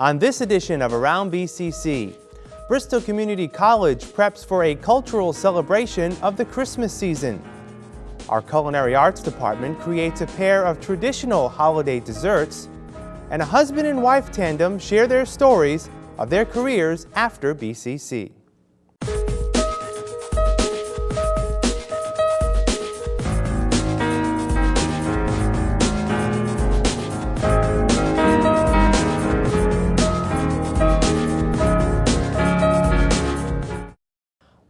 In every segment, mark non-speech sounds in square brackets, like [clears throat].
On this edition of Around BCC, Bristol Community College preps for a cultural celebration of the Christmas season. Our Culinary Arts Department creates a pair of traditional holiday desserts, and a husband and wife tandem share their stories of their careers after BCC.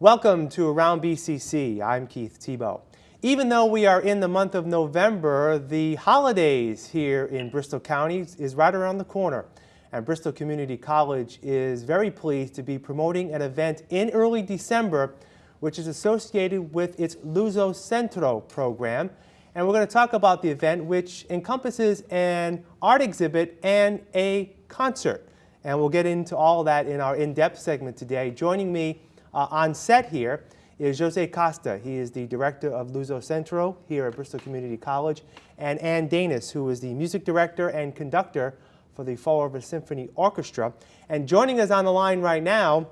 Welcome to Around BCC. I'm Keith Tebow. Even though we are in the month of November, the holidays here in Bristol County is right around the corner. And Bristol Community College is very pleased to be promoting an event in early December which is associated with its Luso Centro program. And we're going to talk about the event which encompasses an art exhibit and a concert. And we'll get into all that in our in-depth segment today. Joining me uh, on set here is Jose Costa. He is the director of Luso Centro here at Bristol Community College, and Ann Danis, who is the music director and conductor for the Fall River Symphony Orchestra. And joining us on the line right now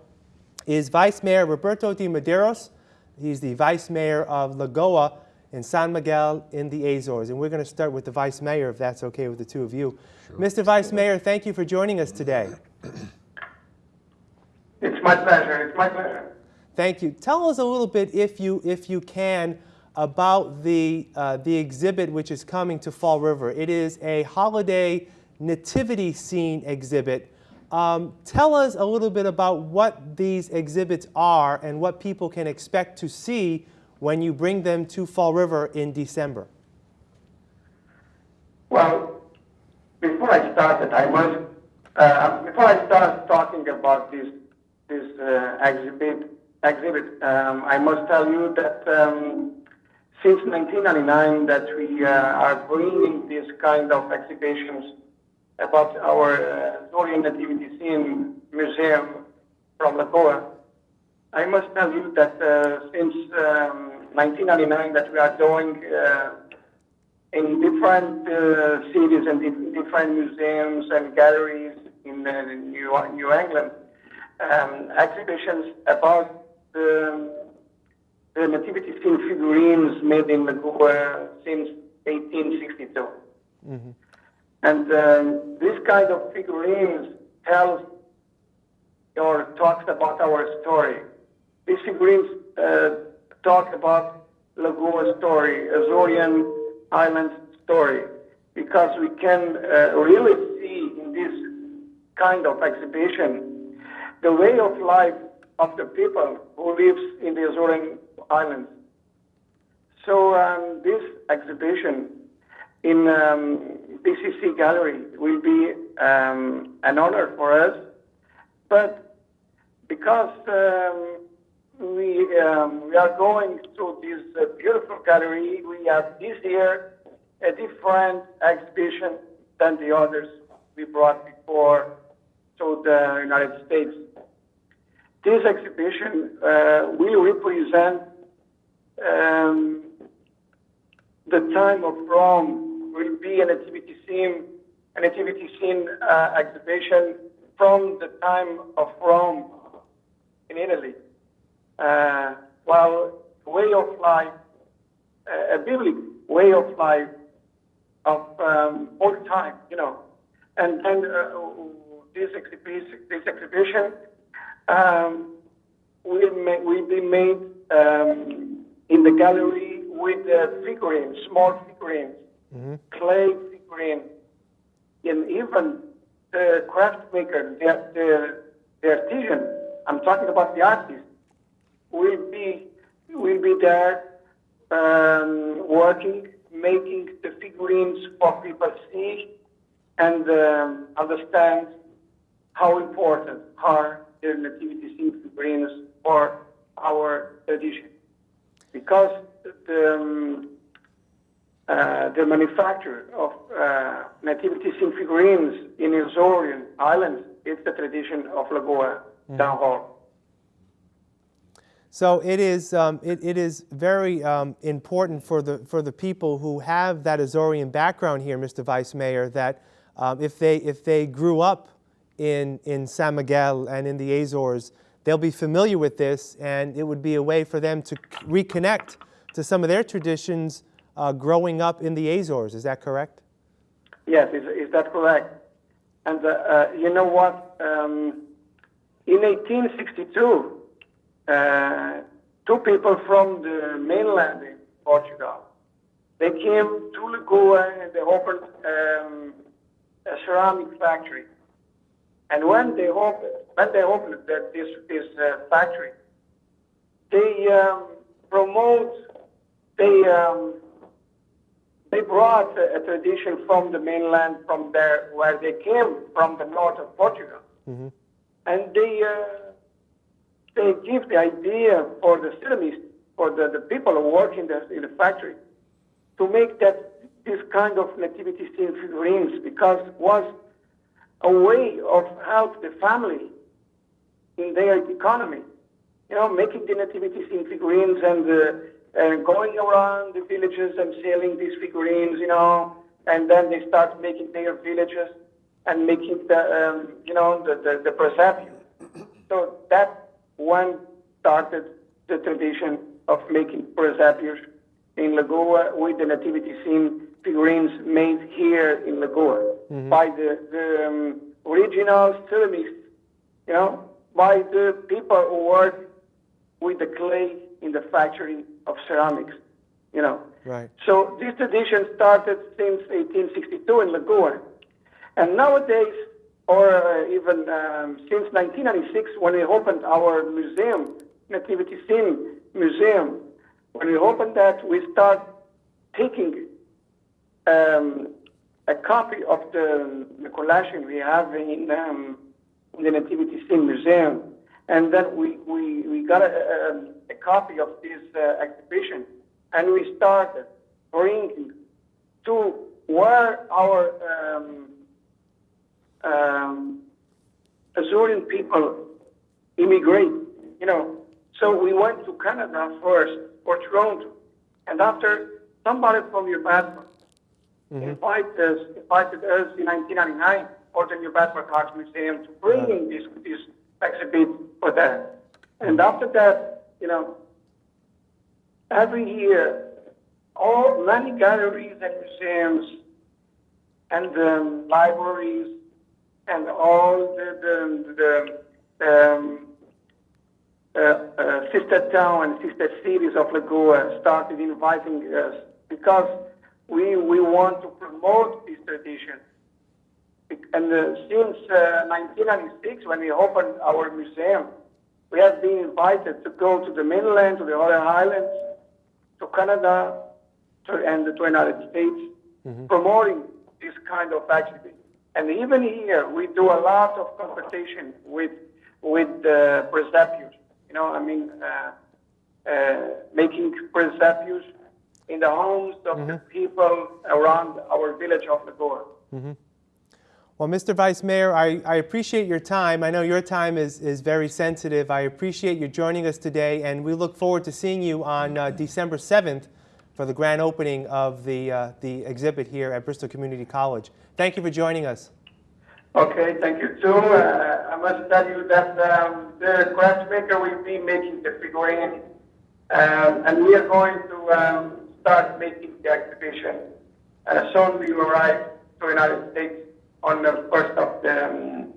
is Vice Mayor Roberto de Medeiros. He's the Vice Mayor of Lagoa in San Miguel in the Azores. And we're going to start with the Vice Mayor, if that's okay with the two of you. Sure. Mr. Vice Mayor, thank you for joining us today. [clears throat] It's my pleasure. It's my pleasure. Thank you. Tell us a little bit, if you, if you can, about the, uh, the exhibit which is coming to Fall River. It is a holiday nativity scene exhibit. Um, tell us a little bit about what these exhibits are and what people can expect to see when you bring them to Fall River in December. Well, before I start, I must, uh, before I start talking about this, this uh, exhibit, exhibit. Um, I must tell you that um, since 1999 that we uh, are bringing this kind of exhibitions about our uh, Zorian Nativity Scene Museum from Lagoa. I must tell you that uh, since um, 1999 that we are doing uh, in different uh, cities and different museums and galleries in New, New England um, exhibitions about the, the nativity scene figurines made in Lagoa since 1862. Mm-hmm. And um, this kind of figurines tells or talks about our story. These figurines uh, talk about Lagoa story, Azorean Island story, because we can uh, really see in this kind of exhibition the way of life of the people who lives in the Azorean Islands. So um, this exhibition in um, BCC Gallery will be um, an honor for us, but because um, we, um, we are going to this uh, beautiful gallery, we have this year a different exhibition than the others we brought before to the United States. This exhibition uh, will represent um, the time of Rome, will be a nativity scene, a nativity scene uh, exhibition from the time of Rome in Italy. Uh, while way of life, uh, a biblical way of life of um, old time, you know. And then uh, this exhibition, this exhibition um, will, will be made um, in the gallery with uh, figurines, small figurines, mm-hmm. clay figurines, and even the craft maker, the, the, the artisan, I'm talking about the artist, will be, will be there um, working, making the figurines for people to see and um, understand how important are nativity scene figurines for our tradition. Because the, um, uh, the manufacture of uh, nativity scene figurines in Azorean Islands is the tradition of Lagoa mm. Town Hall. So it is, um, it, it is very um, important for the, for the people who have that Azorean background here, Mr. Vice Mayor, that um, if, they, if they grew up in, in San Miguel and in the Azores, they'll be familiar with this, and it would be a way for them to reconnect to some of their traditions uh, growing up in the Azores. Is that correct? Yes, is, is that correct? And uh, uh, you know what? Um, in 1862, uh, two people from the mainland in Portugal, they came to Lagoa and they opened um, a ceramic factory. And when they opened, when they opened that this this uh, factory, they um, promote, they um, they brought a, a tradition from the mainland, from there where they came from the north of Portugal, and they uh, they give the idea for the ceramists, for the, the people who work in the in the factory, to make that this kind of nativity scene figurines because was a way of help the family in their economy. You know, making the nativities in figurines and uh, and going around the villages and selling these figurines. You know, and then they start making their villages and making the um, you know the the, the presepio. So that one started the tradition of making presepios in Lagoa with the nativity scene figurines made here in Lagoa by the, the um, original ceramists, you know, by the people who work with the clay in the factory of ceramics, you know. Right. So this tradition started since 1862 in Lagoa. And nowadays, or uh, even um, since 1996, when we opened our museum, Nativity Scene Museum, when we opened that, we start taking um, a copy of the, the collection we have in, um, in the Nativity Scene Museum, and then we, we, we got a, a, a copy of this uh, exhibition, and we started bringing to where our um, um, Azorean people immigrate, you know. So we went to Canada first, or Toronto, and after somebody from your passport invited us, invited us in 1999 for the New Bedford Arts Museum to bring in this, this exhibit for that. And after that, you know, every year, all many galleries and museums and um, libraries and all the, the, the um, uh, uh, sister town and sister cities of Lagoa started inviting us because we, we want to promote this tradition. And uh, since uh, 1996, when we opened our museum, we have been invited to go to the mainland, to the other islands, to Canada, to, and to the United States, promoting this kind of activity. And even here, we do a lot of competition with with uh, presepios. You know, I mean, uh, uh, making presepios in the homes of the people around our village of Lagoa. Well, Mr. Vice Mayor, I, I appreciate your time. I know your time is, is very sensitive. I appreciate you joining us today, and we look forward to seeing you on uh, December 7th for the grand opening of the, uh, the exhibit here at Bristol Community College. Thank you for joining us. Okay, thank you too. Uh, I must tell you that um, the craft maker will be making the figurine, um, and we are going to um, start making the exhibition. Uh, soon we arrive to the United States on the first of the, um,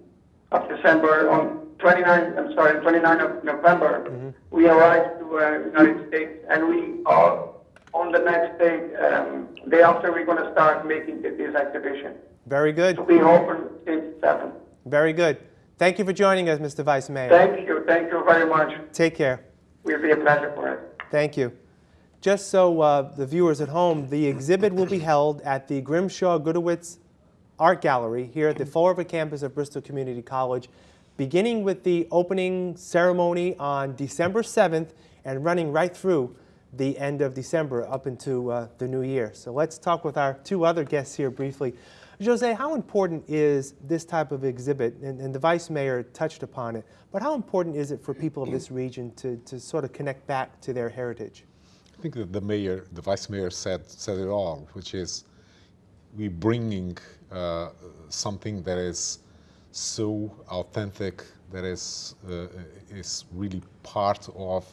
of December. On 29, I'm sorry, 29 of November, we arrive to uh, United States, and we are on the next day, um, day after, we're going to start making this exhibition Very good. to be open since seven. Very good. Thank you for joining us, Mr. Vice Mayor. Thank you, thank you very much. Take care. Will be a pleasure for us. Thank you. Just so uh, the viewers at home, the exhibit will be held at the Grimshaw Gudewicz Art Gallery here at the [clears throat] Fall River campus of Bristol Community College, beginning with the opening ceremony on December 7th and running right through the end of December up into uh, the new year. So let's talk with our two other guests here briefly. Jose, how important is this type of exhibit? And, and the Vice Mayor touched upon it, but how important is it for people of this [clears throat] region to, to sort of connect back to their heritage? I think that the mayor, the vice mayor said said it all, which is we bringing uh, something that is so authentic that is uh, is really part of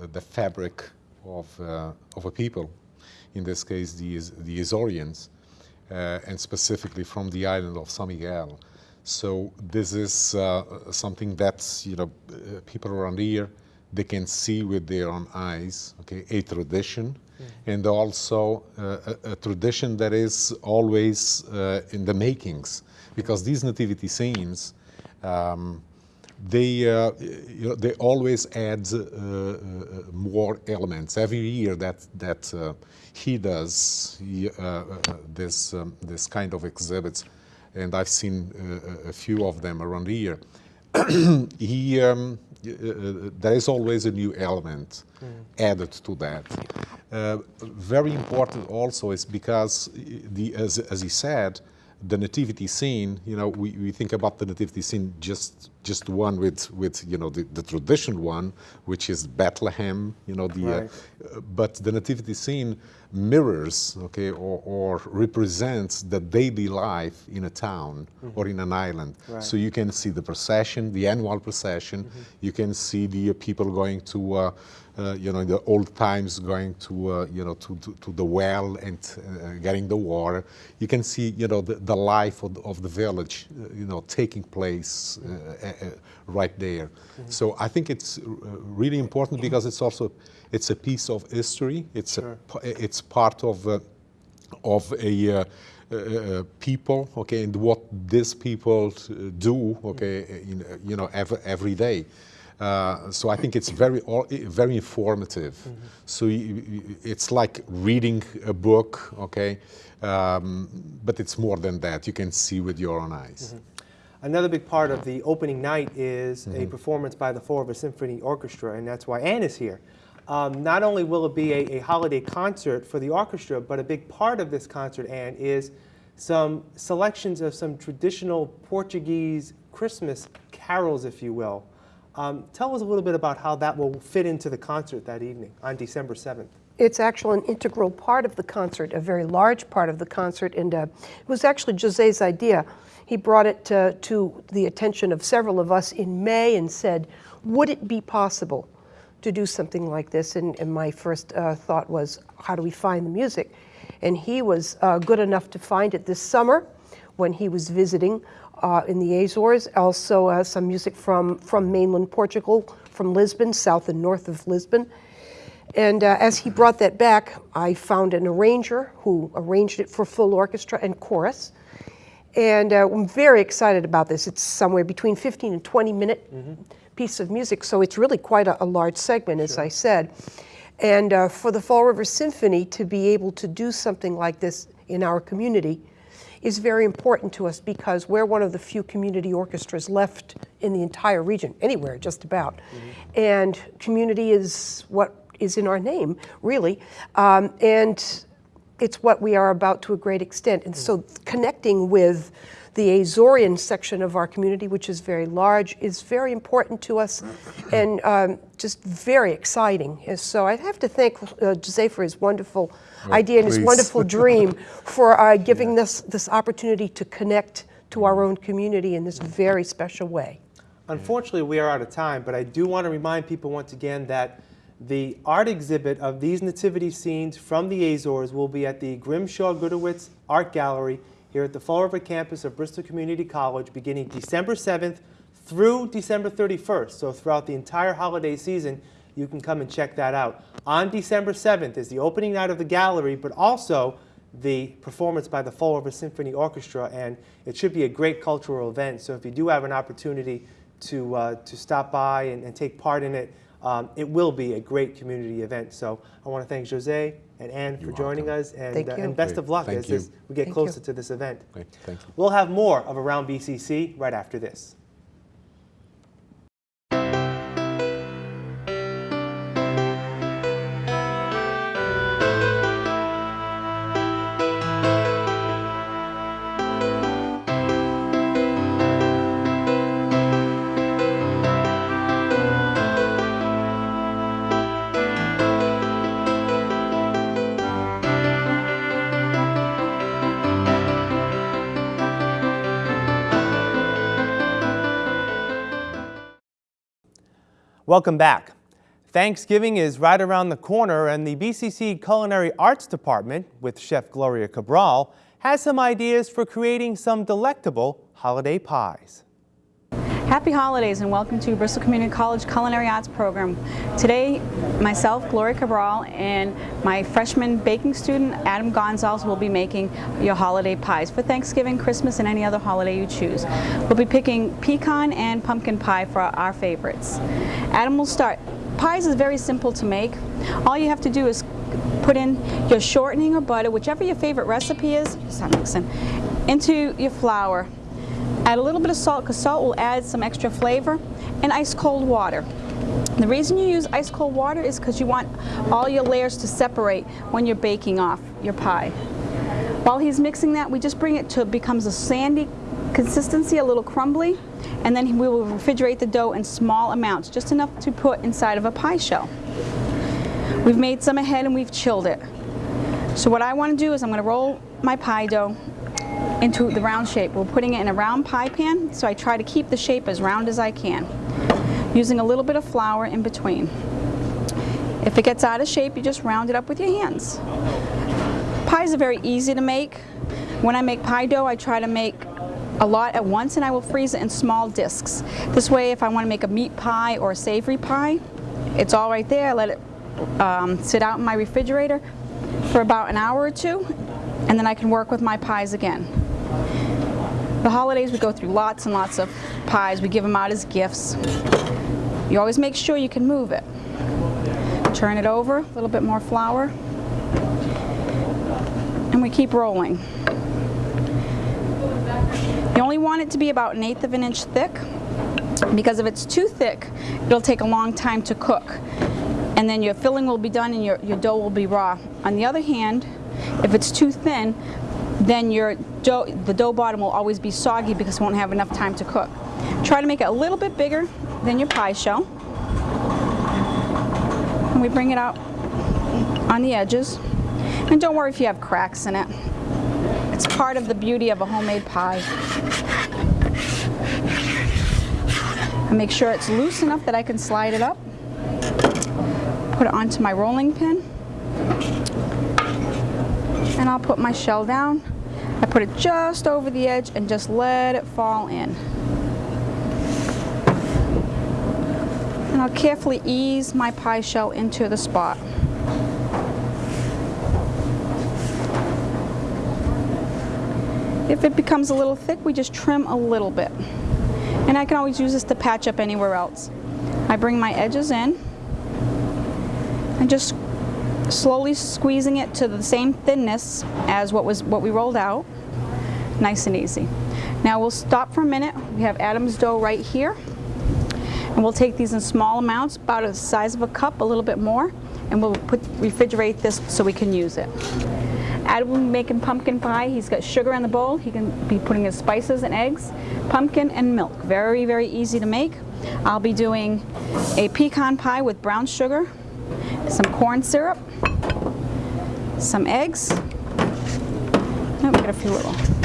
uh, the fabric of uh, of a people. In this case, the the Azoreans, uh, and specifically from the island of San Miguel. So this is uh, something that you know people around here they can see with their own eyes. Okay, a tradition, and also uh, a, a, tradition that is always uh, in the makings, because these nativity scenes. Um, they uh, you know, they always add uh, uh, more elements every year that that uh, he does he, this um, this kind of exhibits and I've seen uh, a few of them around here. [clears throat] he, um, there is always a new element mm. added to that. Uh, very important also is because, the, as, as he said, the nativity scene, you know, we, we think about the nativity scene just just the one with with you know the, the traditional one, which is Bethlehem, you know, the uh, right. uh, but the nativity scene mirrors, okay, or, or represents the daily life in a town mm -hmm. or in an island. Right. So you can see the procession, the annual procession. Mm -hmm. You can see the uh, people going to. Uh, uh, you know, in the old times going to, uh, you know, to, to, to, the well and uh, getting the water. You can see, you know, the, the life of the, of the village, uh, you know, taking place uh, right there. Mm -hmm. So I think it's really important because it's also, it's a piece of history. It's, sure. a, it's part of, of a, uh, people, okay, and what these people do, okay, in, you know, every, every day. Uh, so I think it's very, very informative. Mm -hmm. So it's like reading a book, okay? Um, but it's more than that. You can see with your own eyes. Mm -hmm. Another big part of the opening night is mm -hmm. a mm-hmm. performance by the Fall River Symphony Orchestra, and that's why Anne is here. Um, not only will it be a, a, holiday concert for the orchestra, but a big part of this concert, Anne, is some selections of some traditional Portuguese Christmas carols, if you will. Um, tell us a little bit about how that will fit into the concert that evening on December 7th. It's actually an integral part of the concert, a very large part of the concert, and uh, it was actually Jose's idea. He brought it to, to the attention of several of us in May and said, would it be possible to do something like this? And, and my first uh, thought was, how do we find the music? And he was uh, good enough to find it this summer when he was visiting uh, in the Azores, also uh, some music from, from mainland Portugal, from Lisbon, south and north of Lisbon. And uh, as he brought that back, I found an arranger who arranged it for full orchestra and chorus. And uh, I'm very excited about this. It's somewhere between 15 and 20 minute mm -hmm. piece of music, so it's really quite a, a large segment, as sure. I said. And uh, for the Fall River Symphony to be able to do something like this in our community is very important to us because we're one of the few community orchestras left in the entire region, anywhere just about. Mm -hmm. And community is what is in our name, really. Um, and it's what we are about to a great extent. And so connecting with the Azorean section of our community, which is very large, is very important to us and um, just very exciting. And So I have to thank uh, Jose for his wonderful well, idea and his wonderful dream [laughs] for uh, giving yeah. us this opportunity to connect to our own community in this very special way. Unfortunately, we are out of time, but I do want to remind people once again that the art exhibit of these nativity scenes from the Azores will be at the Grimshaw Gudewicz Art Gallery here at the Fall River campus of Bristol Community College beginning December 7th through December 31st. So throughout the entire holiday season, you can come and check that out. On December 7th is the opening night of the gallery, but also the performance by the Fall River Symphony Orchestra, and it should be a great cultural event. So if you do have an opportunity to, uh, to stop by and, and, take part in it, um, it will be a great community event. So I want to thank Jose and Anne for joining welcome. us, and, uh, and best Great. of luck thank as this, we get thank closer you. to this event. Great. Thank you. We'll have more of Around BCC right after this. Welcome back. Thanksgiving is right around the corner, and the BCC Culinary Arts Department, with Chef Gloria Cabral, has some ideas for creating some delectable holiday pies. Happy holidays and welcome to Bristol Community College Culinary Arts Program. Today, myself, Gloria Cabral, and my freshman baking student, Adam Gonzalez, will be making your holiday pies for Thanksgiving, Christmas, and any other holiday you choose. We'll be picking pecan and pumpkin pie for our favorites. Adam will start. Pies is very simple to make. All you have to do is put in your shortening or butter, whichever your favorite recipe is, into your flour. Add a little bit of salt because salt will add some extra flavor and ice cold water. The reason you use ice cold water is because you want all your layers to separate when you're baking off your pie. While he's mixing that, we just bring it to becomes a sandy consistency, a little crumbly, and then we will refrigerate the dough in small amounts, just enough to put inside of a pie shell. We've made some ahead and we've chilled it. So what I want to do is I'm going to roll my pie dough into the round shape. We're putting it in a round pie pan, so I try to keep the shape as round as I can, using a little bit of flour in between. If it gets out of shape, you just round it up with your hands. Pies are very easy to make. When I make pie dough, I try to make a lot at once and I will freeze it in small discs. This way, if I want to make a meat pie or a savory pie, it's all right there. I let it um, sit out in my refrigerator for about an hour or two, and then I can work with my pies again. The holidays, we go through lots and lots of pies. We give them out as gifts. You always make sure you can move it. Turn it over, a little bit more flour, and we keep rolling. You only want it to be about an eighth of an inch thick because if it's too thick, it'll take a long time to cook. And then your filling will be done and your, your dough will be raw. On the other hand, if it's too thin, then your dough, the dough bottom will always be soggy because it won't have enough time to cook. Try to make it a little bit bigger than your pie shell. And we bring it out on the edges. And don't worry if you have cracks in it. It's part of the beauty of a homemade pie. I make sure it's loose enough that I can slide it up. Put it onto my rolling pin. And I'll put my shell down. Put it just over the edge and just let it fall in. And I'll carefully ease my pie shell into the spot. If it becomes a little thick, we just trim a little bit. And I can always use this to patch up anywhere else. I bring my edges in and just slowly squeezing it to the same thinness as what was what we rolled out. Nice and easy. Now we'll stop for a minute. We have Adam's dough right here. And we'll take these in small amounts, about the size of a cup, a little bit more, and we'll put refrigerate this so we can use it. Adam will be making pumpkin pie. He's got sugar in the bowl. He can be putting his spices and eggs, pumpkin and milk. Very, very easy to make. I'll be doing a pecan pie with brown sugar, some corn syrup, some eggs. Oh, we got a few little.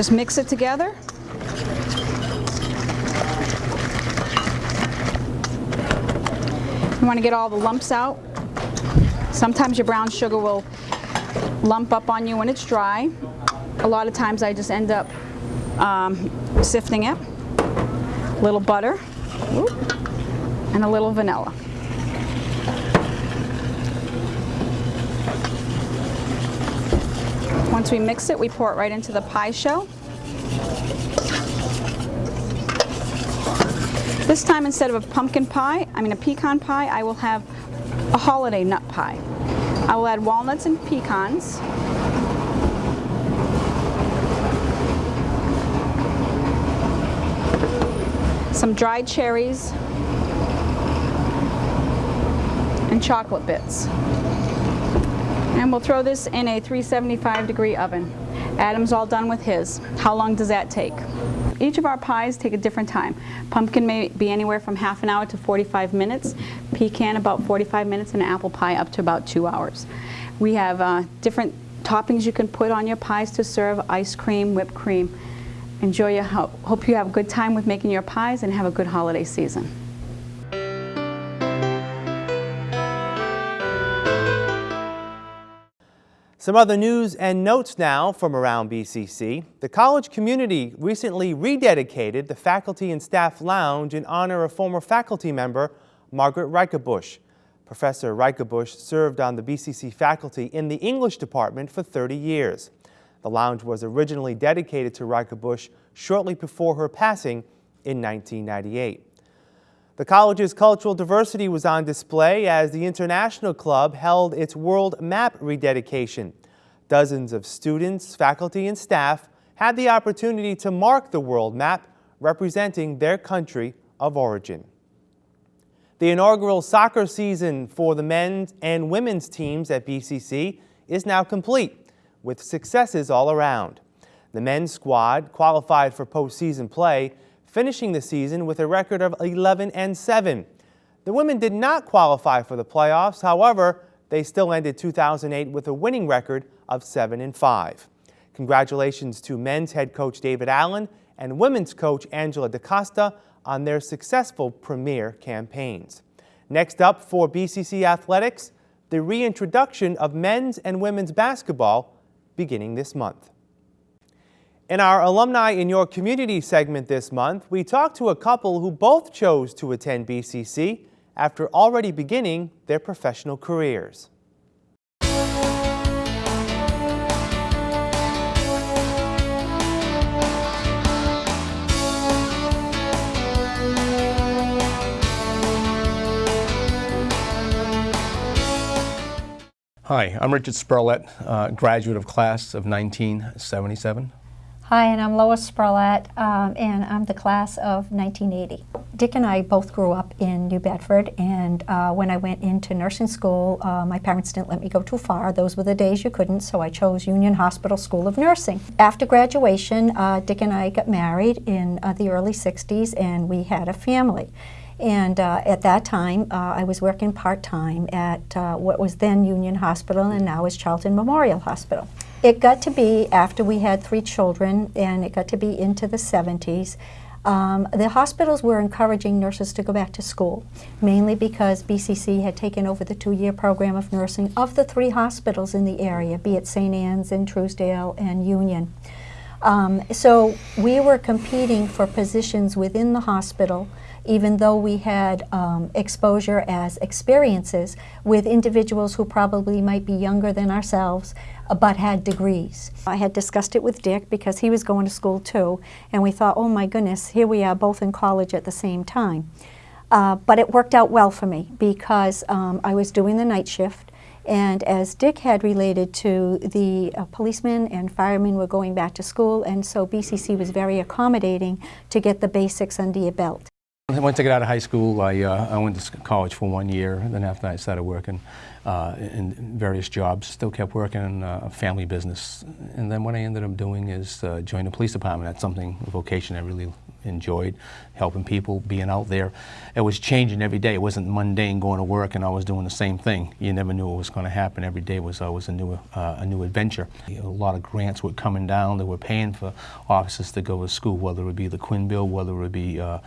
Just mix it together. You want to get all the lumps out. Sometimes your brown sugar will lump up on you when it's dry. A lot of times I just end up um, sifting it. A little butter and a little vanilla. Once we mix it, we pour it right into the pie shell. This time, instead of a pumpkin pie, I mean a pecan pie, I will have a holiday nut pie. I will add walnuts and pecans. Some dried cherries and chocolate bits. And we'll throw this in a 375 degree oven. Adam's all done with his. How long does that take? Each of our pies take a different time. Pumpkin may be anywhere from half an hour to 45 minutes, pecan about 45 minutes, and apple pie up to about two hours. We have uh, different toppings you can put on your pies to serve, ice cream, whipped cream. Enjoy your, hope you have a good time with making your pies and have a good holiday season. Some other news and notes now from around BCC. The college community recently rededicated the Faculty and Staff Lounge in honor of former faculty member Margaret Reikabush. Professor Reikabush served on the BCC faculty in the English department for 30 years. The lounge was originally dedicated to Reikabush shortly before her passing in 1998. The college's cultural diversity was on display as the International Club held its World Map rededication. Dozens of students, faculty, and staff had the opportunity to mark the world map representing their country of origin. The inaugural soccer season for the men's and women's teams at BCC is now complete, with successes all around. The men's squad qualified for postseason play finishing the season with a record of 11 and 7. The women did not qualify for the playoffs, however, they still ended 2008 with a winning record of 7 and 5. Congratulations to men's head coach David Allen and women's coach Angela DaCosta on their successful premier campaigns. Next up for BCC Athletics, the reintroduction of men's and women's basketball beginning this month. In our Alumni in Your Community segment this month, we talked to a couple who both chose to attend BCC after already beginning their professional careers. Hi, I'm Richard Spurlett, uh, graduate of class of 1977. Hi, and I'm Lois Spurlett, um, and I'm the class of 1980. Dick and I both grew up in New Bedford, and uh, when I went into nursing school, uh, my parents didn't let me go too far. Those were the days you couldn't, so I chose Union Hospital School of Nursing. After graduation, uh, Dick and I got married in uh, the early 60s, and we had a family. And uh, at that time, uh, I was working part-time at uh, what was then Union Hospital and now is Charlton Memorial Hospital. It got to be, after we had three children, and it got to be into the 70s, um, the hospitals were encouraging nurses to go back to school, mainly because BCC had taken over the two-year program of nursing of the three hospitals in the area, be it St. Anne's and Truesdale and Union. Um, so we were competing for positions within the hospital even though we had um, exposure as experiences with individuals who probably might be younger than ourselves uh, but had degrees. I had discussed it with Dick because he was going to school too and we thought, oh my goodness, here we are both in college at the same time. Uh, but it worked out well for me because um, I was doing the night shift and as Dick had related to the uh, policemen and firemen were going back to school and so BCC was very accommodating to get the basics under your belt. Once I got out of high school, I, uh, I went to college for one year. Then after that, I started working uh, in various jobs. Still kept working in uh, a family business. And then what I ended up doing is uh, join the police department. That's something, a vocation I really enjoyed, helping people, being out there. It was changing every day. It wasn't mundane going to work and I was doing the same thing. You never knew what was going to happen. Every day was always a new, uh, a new adventure. A lot of grants were coming down that were paying for officers to go to school, whether it would be the Quinn Bill, whether it would be uh,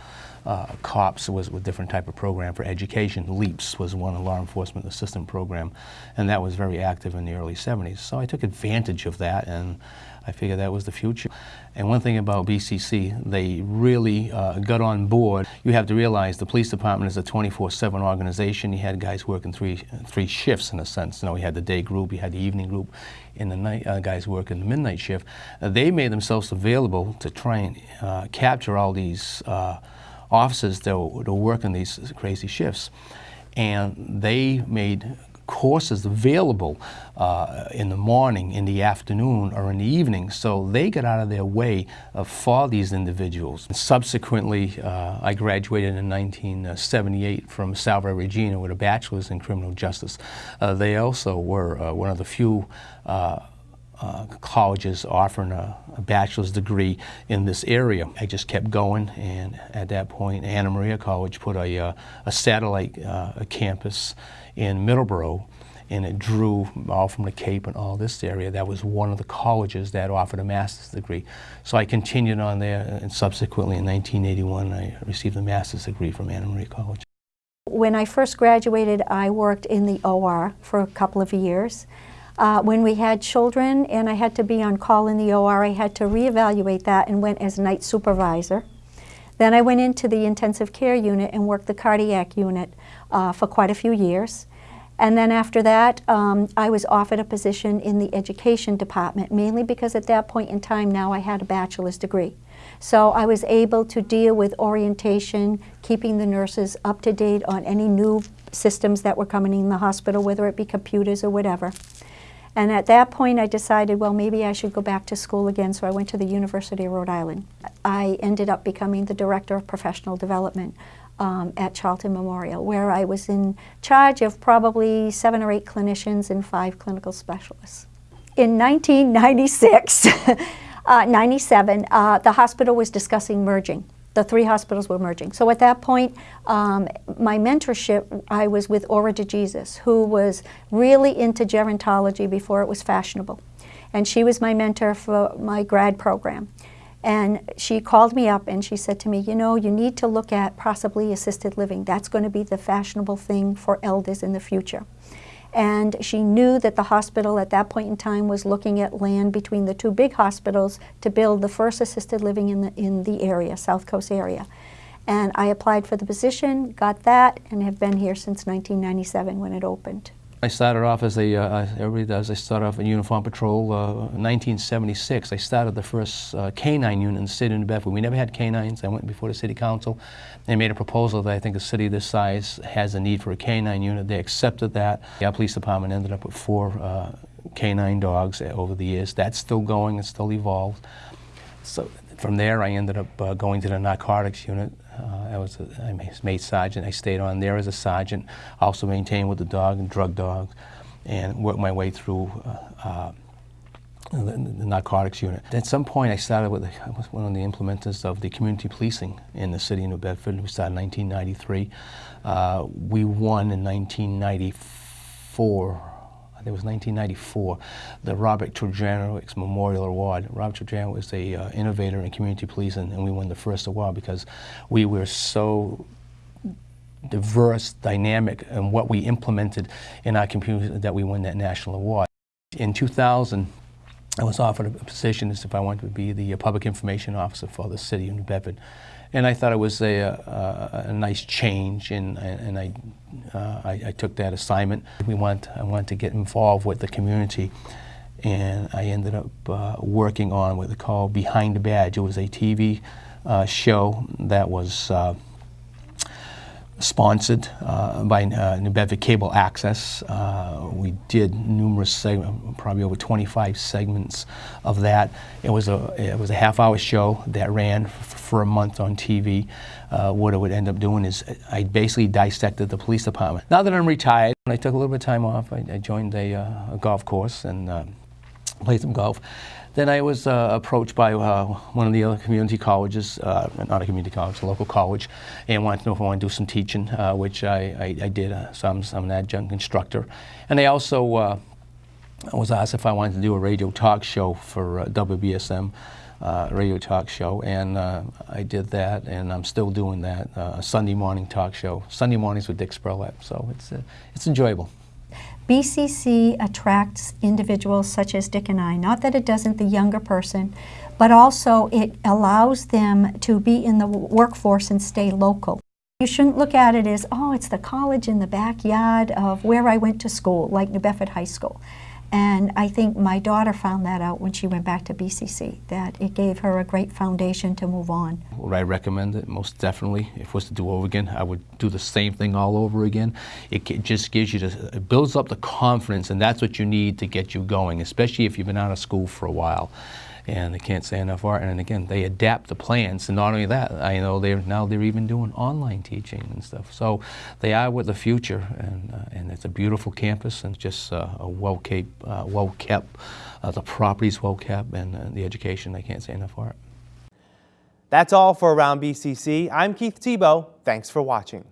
uh, COPS was a different type of program for education. LEAPS was one, a law enforcement assistant program, and that was very active in the early 70s. So I took advantage of that, and I figured that was the future. And one thing about BCC, they really uh, got on board. You have to realize the police department is a 24-7 organization. You had guys working three, three shifts in a sense. You know, we had the day group, you had the evening group, and the night uh, guys working the midnight shift. Uh, they made themselves available to try and uh, capture all these uh, officers that were, that were working these crazy shifts. And they made courses available uh, in the morning, in the afternoon, or in the evening. So they got out of their way uh, for these individuals. And subsequently, uh, I graduated in 1978 from Salve Regina with a bachelor's in criminal justice. Uh, they also were uh, one of the few uh, uh, colleges offering a, a, bachelor's degree in this area. I just kept going, and at that point, Anna Maria College put a, uh, a satellite uh, a campus in Middleborough, and it drew all from the Cape and all this area. That was one of the colleges that offered a master's degree. So I continued on there, and subsequently in 1981, I received a master's degree from Anna Maria College. When I first graduated, I worked in the OR for a couple of years. Uh, when we had children and I had to be on call in the OR, I had to reevaluate that and went as night supervisor. Then I went into the intensive care unit and worked the cardiac unit uh, for quite a few years. And then after that, um, I was offered a position in the education department, mainly because at that point in time now I had a bachelor's degree. So I was able to deal with orientation, keeping the nurses up to date on any new systems that were coming in the hospital, whether it be computers or whatever. And at that point, I decided, well, maybe I should go back to school again, so I went to the University of Rhode Island. I ended up becoming the Director of Professional Development um, at Charlton Memorial, where I was in charge of probably seven or eight clinicians and five clinical specialists. In 1996, [laughs] uh, 97, uh, the hospital was discussing merging. The three hospitals were merging. So at that point, um, my mentorship, I was with Aura de Jesus, who was really into gerontology before it was fashionable. And she was my mentor for my grad program. And she called me up and she said to me, you know, you need to look at possibly assisted living. That's going to be the fashionable thing for elders in the future. And she knew that the hospital at that point in time was looking at land between the two big hospitals to build the first assisted living in the, in the area, South Coast area. And I applied for the position, got that, and have been here since 1997 when it opened. I started off as a, uh, everybody does, I started off in uniform patrol. Uh, 1976, I started the first uh, canine unit in the city of New Bedford. We never had canines. I went before the city council. They made a proposal that I think a city this size has a need for a canine unit. They accepted that. Our police department ended up with four uh, canine dogs over the years. That's still going, it's still evolved. So from there, I ended up uh, going to the narcotics unit. Uh, I was a, I made sergeant. I stayed on there as a sergeant. Also maintained with the dog and drug dogs, and worked my way through the, the, narcotics unit. At some point, I started with I was one of the implementers of the community policing in the city of New Bedford. We started in 1993. Uh, we won in 1994 it was 1994, the Robert Trojanowicz Memorial Award. Robert Trojanowicz was a uh, innovator in community policing, and we won the first award because we were so diverse, dynamic, and what we implemented in our community that we won that national award. In 2000, I was offered a position as if I wanted to be the public information officer for the city of New Bedford and I thought it was a, a, a nice change, and, and I, uh, I, I, took that assignment. We want, I wanted to get involved with the community, and I ended up uh, working on what they call Behind the Badge. It was a TV uh, show that was uh, sponsored uh, by uh, New Cable Access. Uh, we did numerous segments, probably over 25 segments of that. It was a it was a half-hour show that ran for a month on TV. Uh, what it would end up doing is I basically dissected the police department. Now that I'm retired, I took a little bit of time off. I, I joined a, uh, a, golf course and uh, played some golf. Then I was uh, approached by uh, one of the other community colleges, uh, not a community college, a local college, and wanted to know if I wanted to do some teaching, uh, which I, I, I did. Uh, so I'm, I'm, an adjunct instructor. And they also uh, was asked if I wanted to do a radio talk show for WBSM. radio talk show, and I did that, and I'm still doing that. a Sunday morning talk show, Sunday mornings with Dick Spurlett. So it's it's enjoyable. BCC attracts individuals such as Dick and I, not that it doesn't the younger person, but also it allows them to be in the workforce and stay local. You shouldn't look at it as, oh, it's the college in the backyard of where I went to school, like New Bedford High School. And I think my daughter found that out when she went back to BCC, that it gave her a great foundation to move on. Would I recommend it? Most definitely. If it was to do over again, I would do the same thing all over again. It just gives you, the, it builds up the confidence, and that's what you need to get you going, especially if you've been out of school for a while and they can't say enough art. And again, they adapt the plans. And not only that, I know they're now they're even doing online teaching and stuff. So they are with the future, and uh, and it's a beautiful campus and just uh, a well kept, uh, well kept. Uh, the property's well kept, and uh, the education. I can't say enough art. That's all for Around BCC. I'm Keith Tebow. Thanks for watching.